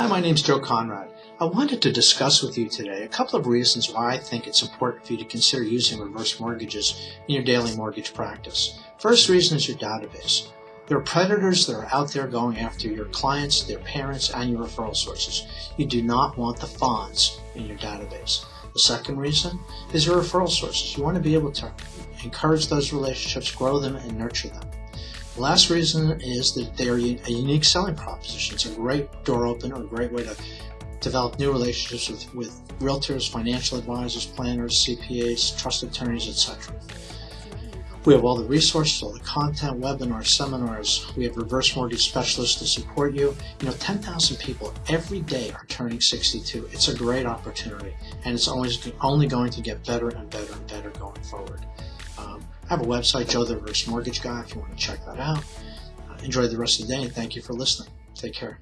Hi, my name is Joe Conrad. I wanted to discuss with you today a couple of reasons why I think it's important for you to consider using reverse mortgages in your daily mortgage practice. First reason is your database. There are predators that are out there going after your clients, their parents, and your referral sources. You do not want the fawns in your database. The second reason is your referral sources. You want to be able to encourage those relationships, grow them, and nurture them. The last reason is that they're a unique selling proposition. It's a great door opener, a great way to develop new relationships with, with realtors, financial advisors, planners, CPAs, trust attorneys, etc. We have all the resources, all the content, webinars, seminars. We have reverse mortgage specialists to support you. You know, 10,000 people every day are turning 62. It's a great opportunity, and it's always only going to get better and better and better going forward. Um, I have a website, Joe the Reverse Mortgage Guy, if you want to check that out. Uh, enjoy the rest of the day, and thank you for listening. Take care.